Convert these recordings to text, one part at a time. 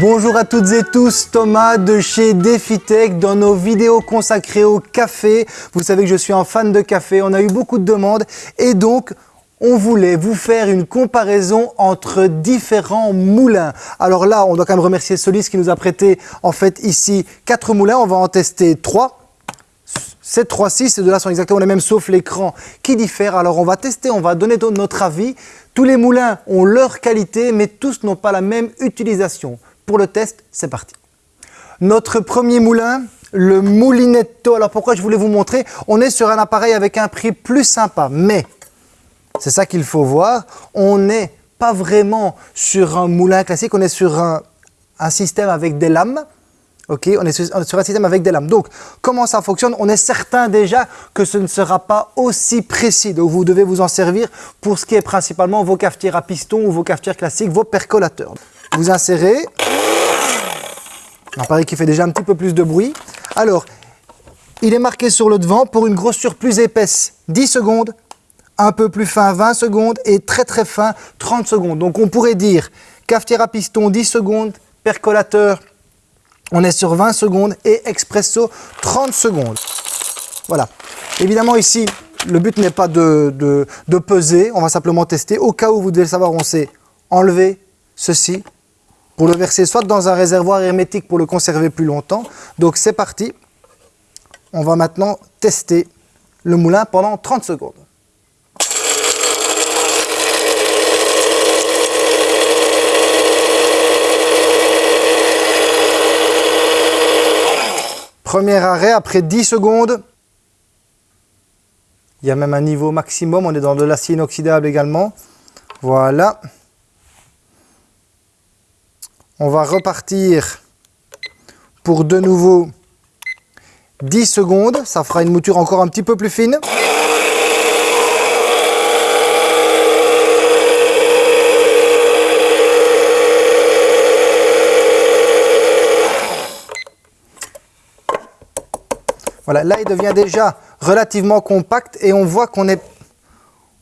Bonjour à toutes et tous, Thomas de chez DefiTech dans nos vidéos consacrées au café. Vous savez que je suis un fan de café, on a eu beaucoup de demandes et donc on voulait vous faire une comparaison entre différents moulins. Alors là, on doit quand même remercier Solis qui nous a prêté en fait ici quatre moulins. On va en tester trois. 7, 3, 6, ces deux-là sont exactement les mêmes sauf l'écran qui diffère. Alors on va tester, on va donner notre avis. Tous les moulins ont leur qualité, mais tous n'ont pas la même utilisation. Pour le test, c'est parti. Notre premier moulin, le Moulinetto. Alors pourquoi je voulais vous montrer? On est sur un appareil avec un prix plus sympa, mais c'est ça qu'il faut voir. On n'est pas vraiment sur un moulin classique, on est sur un, système avec des lames. Ok, on est sur, un système avec des lames. Donc, comment ça fonctionne? On est certain déjà que ce ne sera pas aussi précis. Donc, vous devez vous en servir pour ce qui est principalement vos cafetières à piston ou vos cafetières classiques, vos percolateurs. Vous insérez. Un appareil qui fait déjà un petit peu plus de bruit. Alors, il est marqué sur le devant pour une grossure plus épaisse, 10 secondes, un peu plus fin 20 secondes et très très fin 30 secondes. Donc on pourrait dire cafetière à piston 10 secondes, percolateur on est sur 20 secondes et expresso 30 secondes. Voilà. Évidemment ici, le but n'est pas de, de, peser, on va simplement tester. Au cas où vous devez savoir, on sait enlever ceci pour le verser soit dans un réservoir hermétique pour le conserver plus longtemps. Donc c'est parti. On va maintenant tester le moulin pendant 30 secondes. Premier arrêt après 10 secondes. Il y a même un niveau maximum, on est dans de l'acier inoxydable également. Voilà. On va repartir pour de nouveau 10 secondes. Ça fera une mouture encore un petit peu plus fine. Voilà, là il devient déjà relativement compact et on voit qu'on est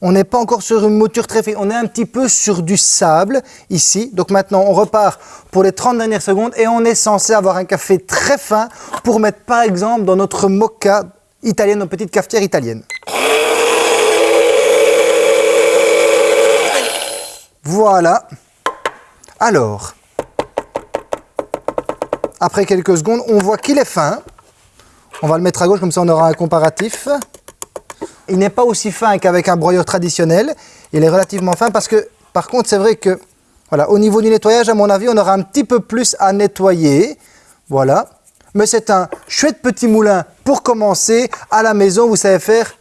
on n'est pas encore sur une mouture très fine, on est un petit peu sur du sable ici. Donc maintenant, on repart pour les 30 dernières secondes et on est censé avoir un café très fin pour mettre par exemple dans notre mocha italienne, notre petite cafetière italienne. Voilà. Alors, après quelques secondes, on voit qu'il est fin. On va le mettre à gauche, comme ça on aura un comparatif. Il n'est pas aussi fin qu'avec un broyeur traditionnel. Il est relativement fin parce que, par contre, c'est vrai que, voilà, au niveau du nettoyage, à mon avis, on aura un petit peu plus à nettoyer. Voilà. Mais c'est un chouette petit moulin pour commencer. À la maison, vous savez faire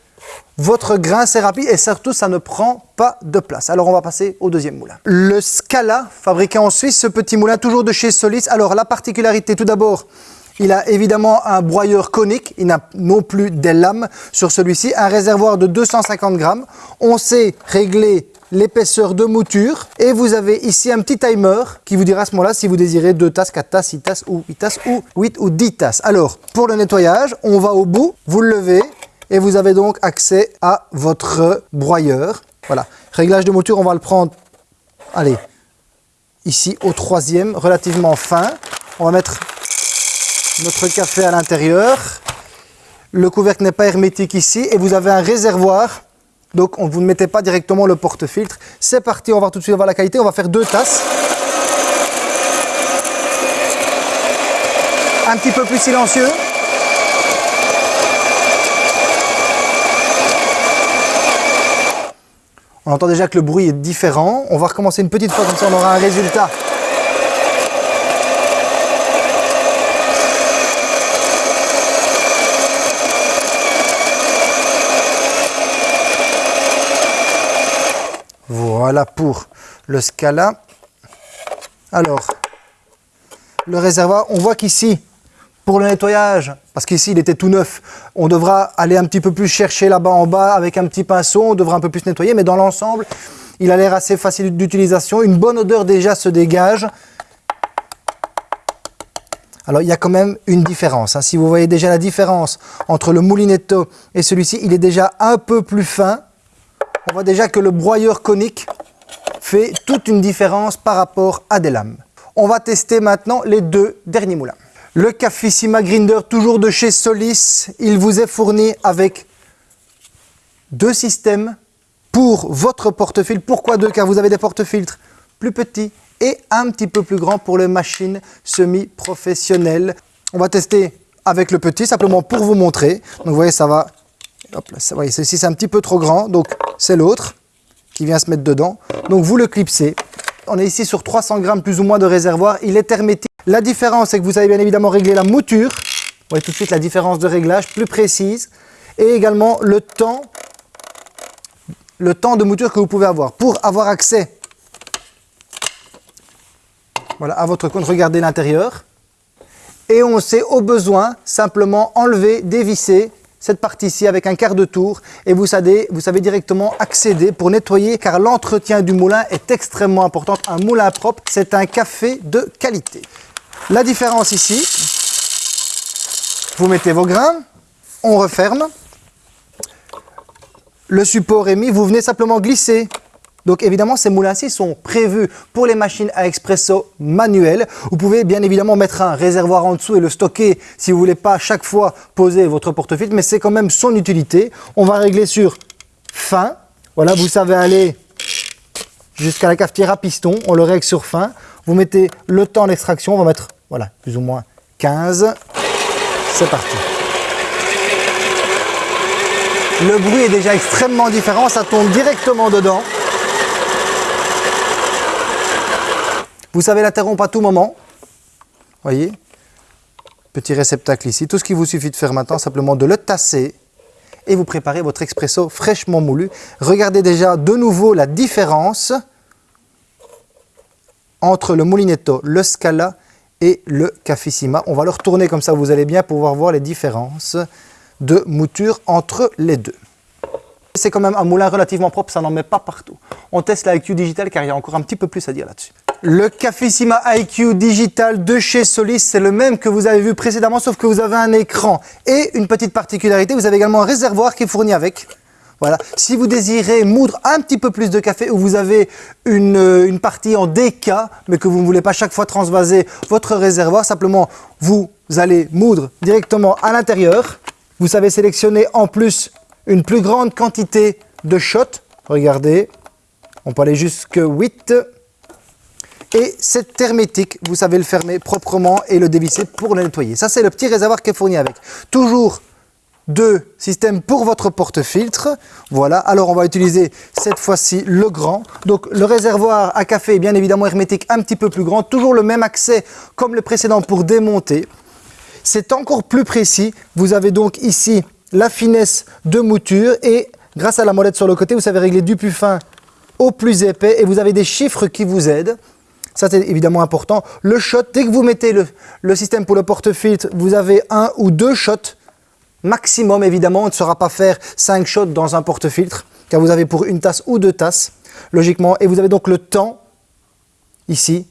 votre grain, c'est rapide et surtout, ça ne prend pas de place. Alors, on va passer au deuxième moulin. Le Scala, fabriqué en Suisse, ce petit moulin, toujours de chez Solis. Alors, la particularité, tout d'abord, il a évidemment un broyeur conique, il n'a non plus des lames sur celui-ci, un réservoir de 250 grammes. On sait régler l'épaisseur de mouture et vous avez ici un petit timer qui vous dira à ce moment-là si vous désirez 2 tasses, 4 tasses, 6 tasses ou 8 tasses ou 8 ou 10 tasses. Alors, pour le nettoyage, on va au bout, vous le levez et vous avez donc accès à votre broyeur. Voilà, réglage de mouture, on va le prendre, allez, ici au troisième, relativement fin. On va mettre notre café à l'intérieur. Le couvercle n'est pas hermétique ici et vous avez un réservoir. Donc on, vous ne mettez pas directement le porte-filtre. C'est parti, on va tout de suite voir la qualité. On va faire deux tasses. Un petit peu plus silencieux. On entend déjà que le bruit est différent. On va recommencer une petite fois, comme ça on aura un résultat Voilà pour le Scala. Alors, le réservoir, on voit qu'ici, pour le nettoyage, parce qu'ici il était tout neuf, on devra aller un petit peu plus chercher là-bas en bas avec un petit pinceau, on devra un peu plus nettoyer, mais dans l'ensemble, il a l'air assez facile d'utilisation, une bonne odeur déjà se dégage. Alors il y a quand même une différence, hein. si vous voyez déjà la différence entre le Moulinetto et celui-ci, il est déjà un peu plus fin, on voit déjà que le broyeur conique fait toute une différence par rapport à des lames. On va tester maintenant les deux derniers moulins. Le Cafissima Grinder, toujours de chez Solis, il vous est fourni avec deux systèmes pour votre porte-filtre. Pourquoi deux? Car vous avez des porte-filtres plus petits et un petit peu plus grands pour les machines semi-professionnelles. On va tester avec le petit, simplement pour vous montrer. Donc vous voyez, ça va... Hop là, voyez, ceci c'est un petit peu trop grand, donc c'est l'autre qui vient se mettre dedans. Donc vous le clipsez. On est ici sur 300 grammes plus ou moins de réservoir. Il est hermétique. La différence, c'est que vous avez bien évidemment réglé la mouture. Vous voyez tout de suite la différence de réglage plus précise. Et également le temps, de mouture que vous pouvez avoir. Pour avoir accès voilà, à votre compte, regardez l'intérieur. Et on sait au besoin simplement enlever, dévisser cette partie-ci avec un quart de tour et vous savez, vous savez directement accéder pour nettoyer car l'entretien du moulin est extrêmement important. Un moulin propre, c'est un café de qualité. La différence ici, vous mettez vos grains, on referme, le support est mis, vous venez simplement glisser donc évidemment, ces moulins-ci sont prévus pour les machines à expresso manuelles. Vous pouvez bien évidemment mettre un réservoir en dessous et le stocker si vous voulez pas chaque fois poser votre porte-filtre, mais c'est quand même son utilité. On va régler sur fin. Voilà, vous savez aller jusqu'à la cafetière à piston. On le règle sur fin. Vous mettez le temps d'extraction. On va mettre, voilà, plus ou moins 15. C'est parti. Le bruit est déjà extrêmement différent. Ça tombe directement dedans. Vous savez l'interrompre à tout moment. Voyez Petit réceptacle ici. Tout ce qu'il vous suffit de faire maintenant, simplement de le tasser et vous préparez votre expresso fraîchement moulu. Regardez déjà de nouveau la différence entre le Moulinetto, le Scala et le Cafissima. On va le retourner comme ça, vous allez bien pouvoir voir les différences de mouture entre les deux. C'est quand même un moulin relativement propre, ça n'en met pas partout. On teste la IQ Digital car il y a encore un petit peu plus à dire là-dessus. Le Cafissima IQ Digital de chez Solis, c'est le même que vous avez vu précédemment, sauf que vous avez un écran. Et une petite particularité, vous avez également un réservoir qui est fourni avec. Voilà. Si vous désirez moudre un petit peu plus de café ou vous avez une, euh, une partie en DK, mais que vous ne voulez pas chaque fois transvaser votre réservoir, simplement vous allez moudre directement à l'intérieur. Vous savez sélectionner en plus une plus grande quantité de shots. Regardez, on peut aller jusqu'à 8. Et c'est hermétique, vous savez le fermer proprement et le dévisser pour le nettoyer. Ça, c'est le petit réservoir qui est fourni avec. Toujours deux systèmes pour votre porte-filtre. Voilà, alors on va utiliser cette fois-ci le grand. Donc le réservoir à café est bien évidemment hermétique un petit peu plus grand. Toujours le même accès comme le précédent pour démonter. C'est encore plus précis. Vous avez donc ici la finesse de mouture et grâce à la molette sur le côté, vous savez régler du plus fin au plus épais et vous avez des chiffres qui vous aident. Ça, c'est évidemment important. Le shot, dès que vous mettez le, système pour le porte-filtre, vous avez un ou deux shots maximum, évidemment. On ne saura pas faire cinq shots dans un porte-filtre, car vous avez pour une tasse ou deux tasses, logiquement. Et vous avez donc le temps, ici,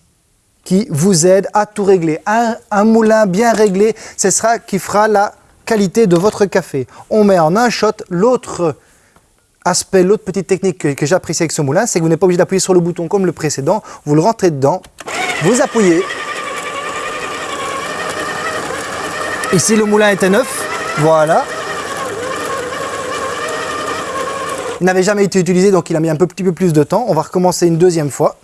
qui vous aide à tout régler. Un, un moulin bien réglé, ce sera qui fera la qualité de votre café. On met en un shot l'autre aspect, l'autre petite technique que, j'apprécie avec ce moulin, c'est que vous n'êtes pas obligé d'appuyer sur le bouton comme le précédent. Vous le rentrez dedans, vous appuyez. Ici, le moulin était neuf. Voilà. Il n'avait jamais été utilisé, donc il a mis un petit peu plus de temps. On va recommencer une deuxième fois.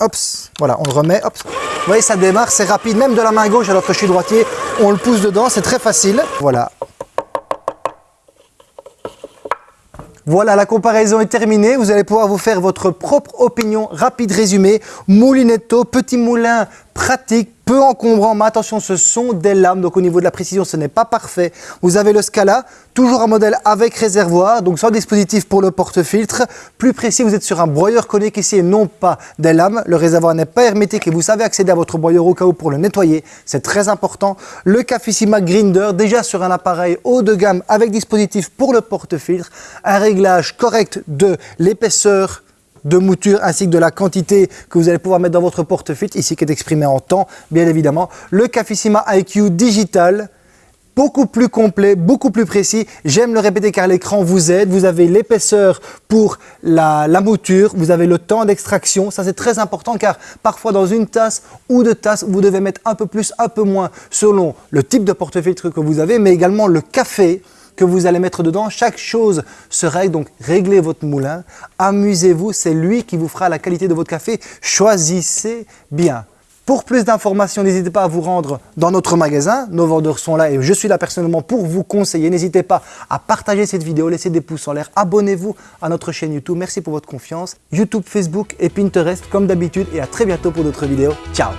Hop, voilà, on le remet. Vous voyez, ça démarre, c'est rapide. Même de la main gauche alors que je droitier, on le pousse dedans, c'est très facile. Voilà, Voilà, la comparaison est terminée. Vous allez pouvoir vous faire votre propre opinion rapide résumé. Moulinetto, petit moulin pratique, peu encombrant, mais attention, ce sont des lames, donc au niveau de la précision, ce n'est pas parfait. Vous avez le Scala, toujours un modèle avec réservoir, donc sans dispositif pour le porte-filtre. Plus précis, vous êtes sur un broyeur conique ici et non pas des lames. Le réservoir n'est pas hermétique et vous savez accéder à votre broyeur au cas où pour le nettoyer. C'est très important. Le Cafissima Grinder, déjà sur un appareil haut de gamme avec dispositif pour le porte-filtre. Un réglage correct de l'épaisseur de mouture ainsi que de la quantité que vous allez pouvoir mettre dans votre porte-filtre, ici qui est exprimé en temps, bien évidemment. Le Cafissima IQ Digital beaucoup plus complet, beaucoup plus précis. J'aime le répéter car l'écran vous aide. Vous avez l'épaisseur pour la, la, mouture, vous avez le temps d'extraction. Ça, c'est très important car parfois dans une tasse ou deux tasses, vous devez mettre un peu plus, un peu moins selon le type de porte-filtre que vous avez, mais également le café vous allez mettre dedans. Chaque chose se règle, donc réglez votre moulin, amusez-vous, c'est lui qui vous fera la qualité de votre café. Choisissez bien. Pour plus d'informations, n'hésitez pas à vous rendre dans notre magasin. Nos vendeurs sont là et je suis là personnellement pour vous conseiller. N'hésitez pas à partager cette vidéo, laisser des pouces en l'air. Abonnez-vous à notre chaîne YouTube. Merci pour votre confiance. YouTube, Facebook et Pinterest comme d'habitude et à très bientôt pour d'autres vidéos. Ciao